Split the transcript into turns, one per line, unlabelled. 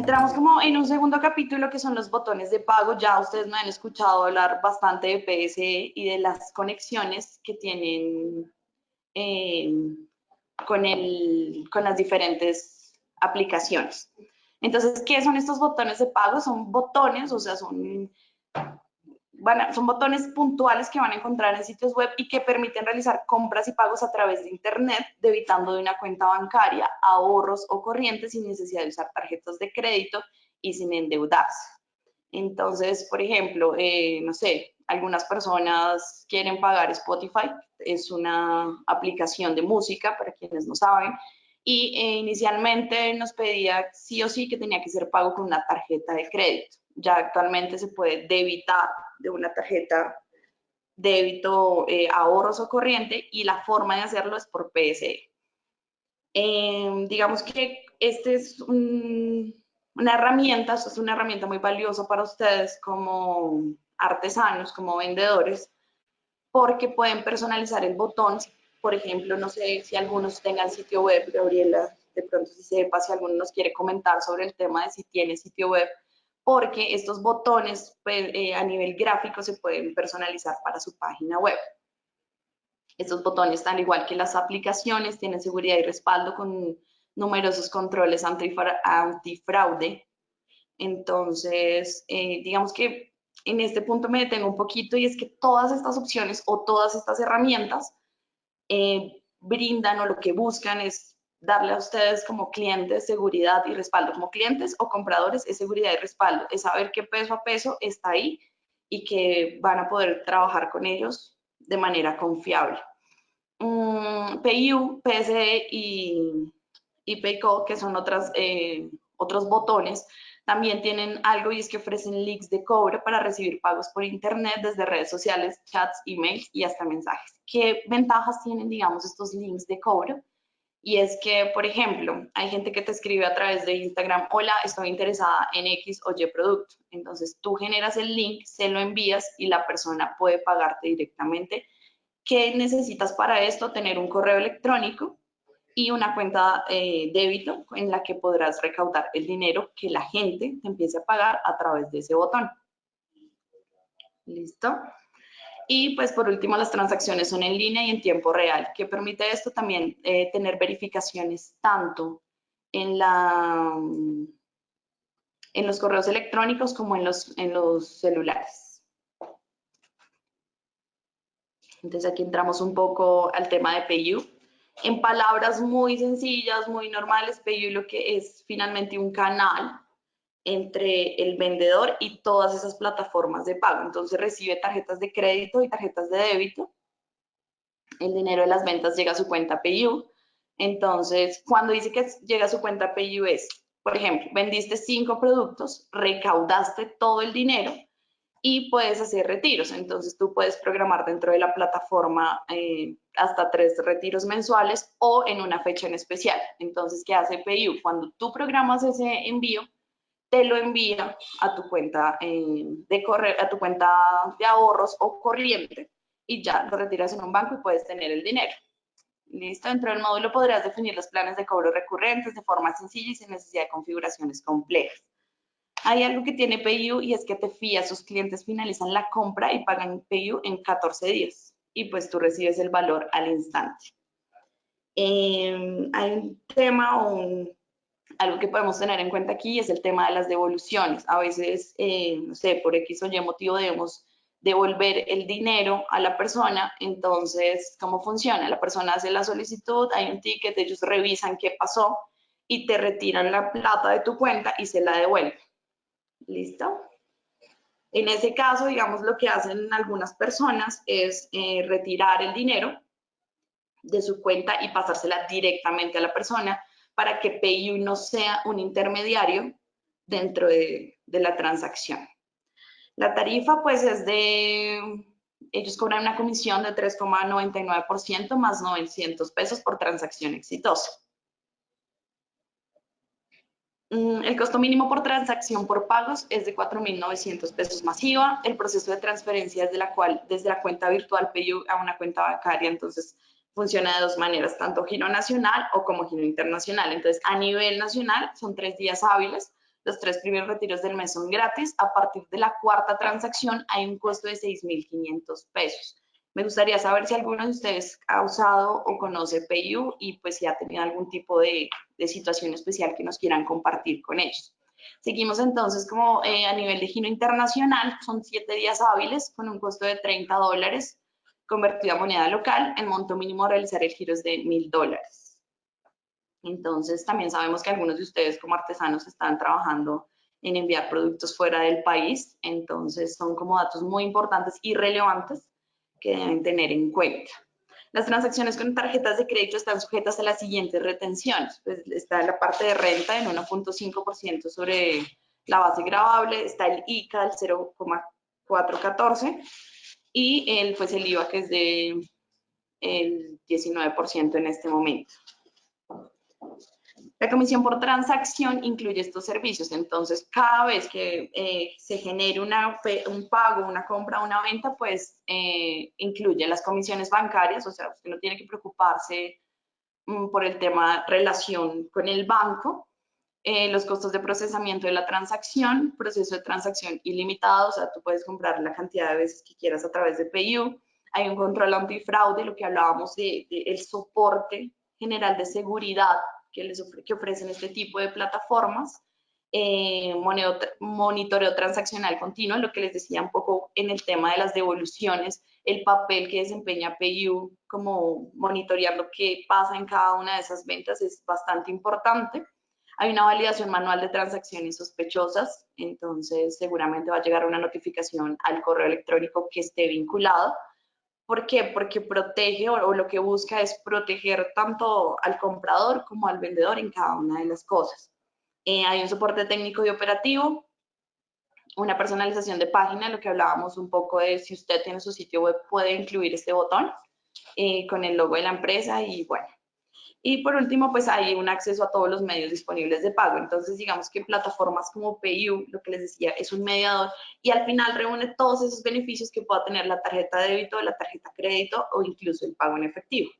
Entramos como en un segundo capítulo que son los botones de pago. Ya ustedes me han escuchado hablar bastante de PSE y de las conexiones que tienen eh, con, el, con las diferentes aplicaciones. Entonces, ¿qué son estos botones de pago? Son botones, o sea, son son botones puntuales que van a encontrar en sitios web y que permiten realizar compras y pagos a través de Internet, debitando de una cuenta bancaria, ahorros o corrientes sin necesidad de usar tarjetas de crédito y sin endeudarse. Entonces, por ejemplo, eh, no sé, algunas personas quieren pagar Spotify, es una aplicación de música para quienes no saben, y eh, inicialmente nos pedía sí o sí que tenía que ser pago con una tarjeta de crédito ya actualmente se puede debitar de una tarjeta débito, eh, ahorros o corriente y la forma de hacerlo es por PSE. Em, digamos que este es una herramienta, esto es una herramienta muy valiosa para ustedes como artesanos, como vendedores, porque pueden personalizar el botón. Por ejemplo, no sé si algunos tengan sitio web, Gabriela, de pronto si sepa, si alguno nos quiere comentar sobre el tema de si tiene sitio web, porque estos botones pues, eh, a nivel gráfico se pueden personalizar para su página web. Estos botones, al igual que las aplicaciones, tienen seguridad y respaldo con numerosos controles antifraude. Entonces, eh, digamos que en este punto me detengo un poquito y es que todas estas opciones o todas estas herramientas eh, brindan o lo que buscan es darle a ustedes como clientes seguridad y respaldo. Como clientes o compradores es seguridad y respaldo, es saber que peso a peso está ahí y que van a poder trabajar con ellos de manera confiable. Um, PayU, PSE y, y PayCo, que son otras, eh, otros botones, también tienen algo y es que ofrecen links de cobro para recibir pagos por internet desde redes sociales, chats, emails y hasta mensajes. ¿Qué ventajas tienen, digamos, estos links de cobro? Y es que, por ejemplo, hay gente que te escribe a través de Instagram, hola, estoy interesada en X o Y producto. Entonces tú generas el link, se lo envías y la persona puede pagarte directamente. ¿Qué necesitas para esto? Tener un correo electrónico y una cuenta eh, débito en la que podrás recaudar el dinero que la gente te empiece a pagar a través de ese botón. ¿Listo? Y pues por último, las transacciones son en línea y en tiempo real, que permite esto también eh, tener verificaciones tanto en, la, en los correos electrónicos como en los, en los celulares. Entonces aquí entramos un poco al tema de PayU. En palabras muy sencillas, muy normales, PayU lo que es finalmente un canal entre el vendedor y todas esas plataformas de pago. Entonces recibe tarjetas de crédito y tarjetas de débito. El dinero de las ventas llega a su cuenta PayU. Entonces, cuando dice que llega a su cuenta PayU es, por ejemplo, vendiste cinco productos, recaudaste todo el dinero y puedes hacer retiros. Entonces, tú puedes programar dentro de la plataforma eh, hasta tres retiros mensuales o en una fecha en especial. Entonces, ¿qué hace PayU? Cuando tú programas ese envío, te lo envía a tu cuenta eh, de correr, a tu cuenta de ahorros o corriente y ya lo retiras en un banco y puedes tener el dinero. Listo, dentro del módulo podrás definir los planes de cobro recurrentes de forma sencilla y sin necesidad de configuraciones complejas. Hay algo que tiene PayU y es que te fía, sus clientes finalizan la compra y pagan PayU en 14 días y pues tú recibes el valor al instante. Em, hay un tema o un algo que podemos tener en cuenta aquí es el tema de las devoluciones. A veces, eh, no sé, por X o Y motivo debemos devolver el dinero a la persona. Entonces, ¿cómo funciona? La persona hace la solicitud, hay un ticket, ellos revisan qué pasó y te retiran la plata de tu cuenta y se la devuelven. ¿Listo? En ese caso, digamos, lo que hacen algunas personas es eh, retirar el dinero de su cuenta y pasársela directamente a la persona para que PayU no sea un intermediario dentro de, la transacción. La tarifa pues es de, ellos cobran una comisión de 3,99% más 900 pesos por transacción exitosa. Mm, el costo mínimo por transacción por pagos es de 4.900 pesos masiva. El proceso de transferencia es de la cual, desde la cuenta virtual PayU a una cuenta bancaria, entonces funciona de dos maneras, tanto giro nacional o como giro internacional. Entonces, a nivel nacional son tres días hábiles, Los tres primeros retiros del mes son gratis. A partir de la cuarta transacción hay un costo de 6.500 pesos. Me gustaría saber si alguno de ustedes ha usado o conoce PayU y pues si ha tenido algún tipo de, situación especial que nos quieran compartir con ellos. Seguimos entonces como eh, a nivel de giro internacional, son siete días hábiles con un costo de 30 dólares convertido a moneda local. El monto mínimo a realizar el giro es de 1.000 dólares. Entonces también sabemos que algunos de ustedes como artesanos están trabajando en enviar productos fuera del país, entonces son como datos muy importantes y relevantes que deben tener en cuenta. Las transacciones con tarjetas de crédito están sujetas a las siguientes retenciones. Pues está la parte de renta en 1.5% sobre la base grabable, está el ICA del 0.414 y el, pues el IVA que es de el 19% en este momento. La comisión por transacción incluye estos servicios, entonces cada vez que eh, se genere una, un pago, una compra, una venta, pues eh, incluye las comisiones bancarias, o sea, usted no tiene que preocuparse mm, por el tema relación con el banco, eh, los costos de procesamiento de la transacción, proceso de transacción ilimitado, o sea, tú puedes comprar la cantidad de veces que quieras a través de PayU, hay un control antifraude, lo que hablábamos de, el soporte general de seguridad que, les que ofrecen este tipo de plataformas, eh, monitoreo transaccional continuo, lo que les decía un poco en el tema de las devoluciones, el papel que desempeña PayU como monitorear lo que pasa en cada una de esas ventas es bastante importante. Hay una validación manual de transacciones sospechosas, entonces seguramente va a llegar una notificación al correo electrónico que esté vinculado. ¿Por qué? Porque protege o, lo que busca es proteger tanto al comprador como al vendedor en cada una de las cosas. Eh, hay un soporte técnico y operativo, una personalización de página, lo que hablábamos un poco de si usted tiene su sitio web puede incluir este botón eh, con el logo de la empresa y bueno, y por último, pues hay un acceso a todos los medios disponibles de pago. Entonces, digamos que plataformas como PayU, lo que les decía, es un mediador y al final reúne todos esos beneficios que pueda tener la tarjeta de débito, la tarjeta crédito o incluso el pago en efectivo.